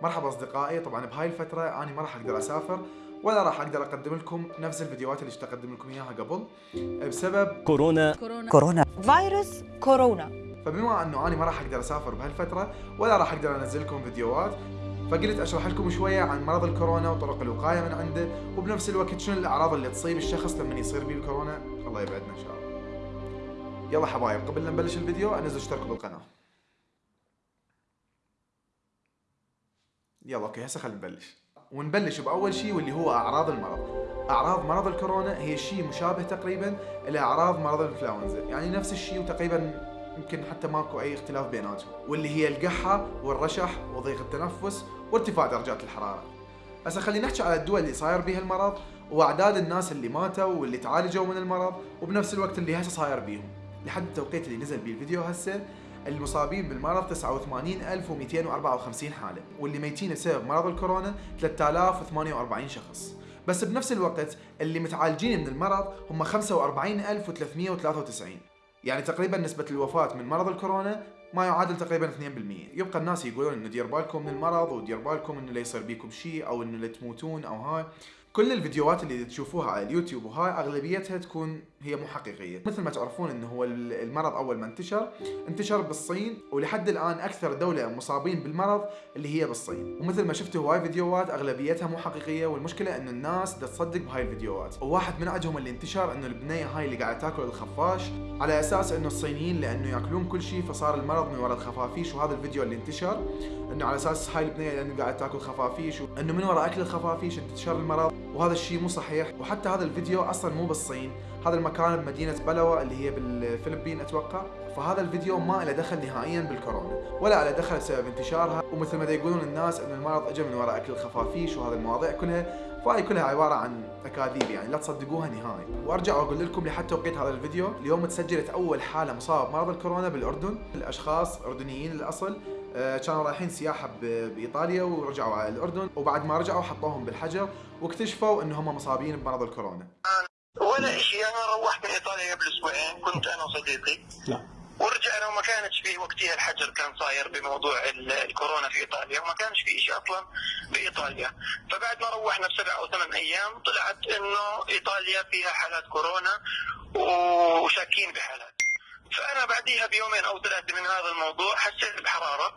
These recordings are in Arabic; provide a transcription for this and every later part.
مرحبا أصدقائي. طبعا بهاي الفترة أنا ما راح أقدر أسافر ولا راح أقدر أقدم لكم نفس الفيديوهات اللي اشتغلت أقدم لكم إياها قبل بسبب كورونا. كورونا. كورونا. فيروس كورونا. فبما أنه أنا ما راح أقدر أسافر بهالفترة ولا راح أقدر أنزل لكم فيديوهات فقلت أشرح لكم شوية عن مرض الكورونا وطرق الوقاية من عنده وبنفس الوقت شنو الأعراض اللي تصيب الشخص لما يصير به الكورونا. الله يبعدنا إن شاء الله. يلا حبايب قبل لا نبلش الفيديو انزل اشتركوا بالقناة. يلا أوكي هسه خلينا نبلش. ونبلش بأول شيء واللي هو أعراض المرض. أعراض مرض الكورونا هي شيء مشابه تقريبا إلى اعراض مرض الإنفلونزا. يعني نفس الشيء وتقريبا يمكن حتى ماكو أي اختلاف بيناتهم. واللي هي القحة والرشح وضيق التنفس وارتفاع درجات الحرارة. هسه خلينا نحكي على الدول اللي صاير بيها المرض وأعداد الناس اللي ماتوا واللي تعالجوا من المرض وبنفس الوقت اللي هسه صاير بيهم. لحد التوقيت اللي نزل بيه الفيديو هسه المصابين بالمرض 89254 حالة واللي ميتين بسبب مرض الكورونا 3048 شخص. بس بنفس الوقت اللي متعالجين من المرض هم 45393 يعني تقريبا نسبة الوفاة من مرض الكورونا ما يعادل تقريبا 2% يبقى الناس يقولون انه دير بالكم من المرض ودير بالكم انه لا يصير بيكم شيء أو انه لا تموتون أو هاي. كل الفيديوهات اللي تشوفوها على اليوتيوب وهاي أغلبيتها تكون هي مو حقيقية. مثل ما تعرفون إنه هو المرض أول ما انتشر انتشر بالصين ولحد الآن أكثر دولة مصابين بالمرض اللي هي بالصين. ومثل ما شفتوا هواي فيديوهات أغلبيتها مو حقيقية والمشكلة إنه الناس تصدق بهاي الفيديوهات. وواحد من عندهم اللي انتشر إنه البنية هاي اللي قاعدة تاكل الخفاش على أساس إنه الصينيين لأنه يأكلون كل شيء فصار المرض من وراء الخفافيش. وهذا الفيديو اللي انتشر إنه على أساس هاي البنية لأنه قاعدة تاكل خفافيش وإنه من وراء أكل الخفافيش انتشر المرض. وهذا الشيء مو صحيح. وحتى هذا الفيديو أصلا مو بالصين. هذا المكان بمدينة بلوى اللي هي بالفلبين أتوقع. فهذا الفيديو ما له دخل نهائيا بالكورونا ولا له دخل بسبب انتشارها. ومثل ما يقولون الناس إن المرض اجى من وراء أكل الخفافيش وهذه المواضيع كلها. فهي كلها عبارة عن أكاذيب يعني لا تصدقوها نهائي. وأرجع وأقول لكم لحد توقيت هذا الفيديو. اليوم تسجلت أول حالة مصابة بمرض الكورونا بالأردن. الأشخاص أردنيين الاصل كانوا رايحين سياحة بإيطاليا ورجعوا على الأردن وبعد ما رجعوا حطوهم بالحجر واكتشفوا إن هم مصابين بمرض الكورونا. ولا شيء أنا روحت من إيطاليا قبل أسبوعين كنت أنا وصديقي. ورجعنا وما كانش في وقتها الحجر كان صاير بموضوع الكورونا في إيطاليا وما كانش في شيء أصلا بإيطاليا. فبعد ما روحنا بسبع أو ثمان أيام طلعت إنه إيطاليا فيها حالات كورونا وشاكين بحالات فأنا بعديها بيومين أو ثلاثة من هذا الموضوع حسيت بحرارة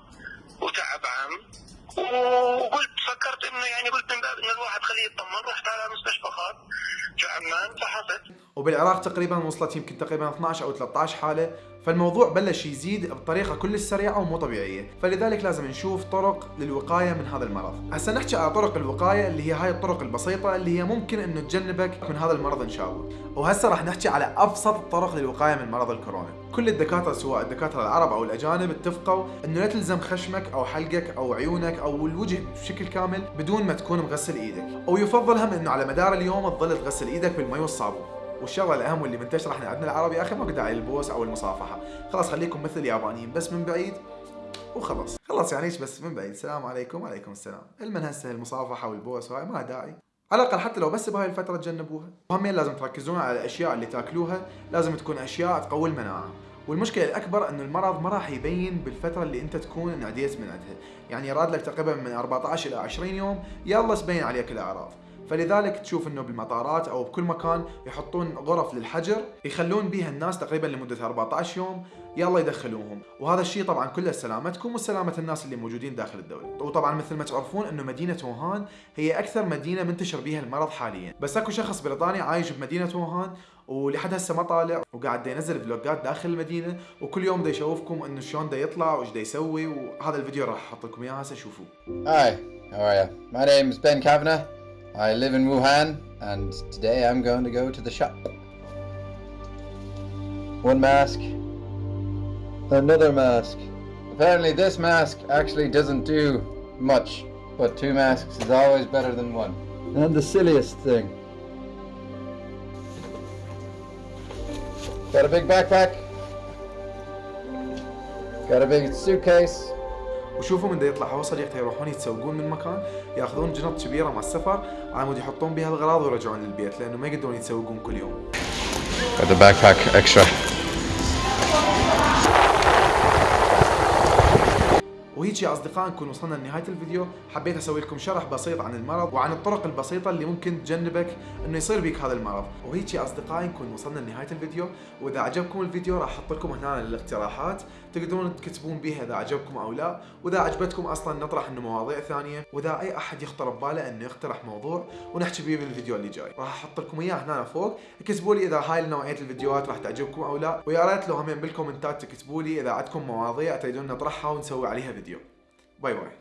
وتعب عام وقلت فكرت إنه يعني قلت من باب انه الواحد خليه يطمن رحت على مستشفى خاص في عمان فحصت وبالعراق تقريبا وصلت يمكن تقريبا 12 أو 13 حالة. فالموضوع بلش يزيد بطريقة كلش سريعة ومو طبيعية. فلذلك لازم نشوف طرق للوقاية من هذا المرض. هسه نحكي على طرق الوقاية اللي هي هاي الطرق البسيطة اللي هي ممكن إنه تجنبك من هذا المرض إن شاء الله. وهسه راح نحكي على أبسط الطرق للوقاية من مرض الكورونا. كل الدكاترة سواء الدكاترة العرب أو الأجانب اتفقوا إنه لا تلزم خشمك أو حلقك أو عيونك أو الوجه بشكل كامل بدون ما تكون مغسل إيدك. ويفضل هم إنه على مدار اليوم تظل تغسل إيدك بالمي والصابون. والشغلة الأهم واللي منتشرة إحنا عندنا العربي أخي ما داعي البوس أو المصافحة. خلاص خليكم مثل اليابانيين بس من بعيد وخلاص. خلاص يعني بس من بعيد. السلام عليكم وعليكم السلام. المن هسه المصافحة والبوس وهاي ما داعي. على الأقل حتى لو بس بهاي الفترة تجنبوها. وهمين لازم تركزون على الأشياء اللي تاكلوها. لازم تكون أشياء تقوي المناعة. والمشكلة الأكبر إنه المرض ما راح يبين بالفترة اللي أنت تكون انعديت من عندها يعني راد لك تقريبا من 14 إلى 20 يوم يلا تبين عليك الأعراض. فلذلك تشوف إنه بالمطارات أو بكل مكان يحطون غرف للحجر يخلون بيها الناس تقريبا لمدة 14 يوم يلا يدخلوهم وهذا الشيء طبعا كله سلامتكم وسلامة الناس اللي موجودين داخل الدولة وطبعا مثل ما تعرفون إنه مدينة ووهان هي أكثر مدينة منتشر بيها المرض حاليا بس أكو شخص بريطاني عايش بمدينة ووهان ولحد هسه ما طالع وقاعد ينزل فلوجات داخل المدينة وكل يوم دا يشوفكم إنه شلون دا يطلع وإيش دا يسوي وهذا الفيديو راح أحط لكم إياه هسه شوفوه Hi, how are you? My name is Ben Kavanagh. I live in Wuhan, and today I'm going to go to the shop. One mask, another mask. Apparently, this mask actually doesn't do much, but two masks is always better than one. And the silliest thing. Got a big backpack. Got a big suitcase. وشوفوا من دا يطلع هو صديقته يروحون يتسوقون من مكان ياخذون جنط كبيرة مع السفر على مود يحطون بها الأغراض ويرجعون للبيت لأنه ما يقدرون يتسوقون كل يوم. Got the backpack extra. وهيك يا اصدقاء نكون وصلنا لنهاية الفيديو. حبيت أسوي لكم شرح بسيط عن المرض وعن الطرق البسيطة اللي ممكن تجنبك إنه يصير بيك هذا المرض. وهيك يا أصدقائي نكون وصلنا لنهاية الفيديو. وإذا عجبكم الفيديو راح أحط لكم هنا الاقتراحات. تقدرون تكتبون بها إذا عجبكم أو لا. وإذا عجبتكم أصلا نطرح إنه مواضيع ثانية. وإذا أي أحد يخطر بباله إنه يقترح موضوع ونحكي به بالفيديو اللي جاي. راح أحط لكم إياه هنا فوق. اكتبوا لي إذا هاي نوعية الفيديوهات راح تعجبكم أو لا. ويا ريت لو هم بالكومنتات تكتبوا لي إذا عندكم مواضيع تريدون نطرحها ونسوي عليها فيديو. Bye bye.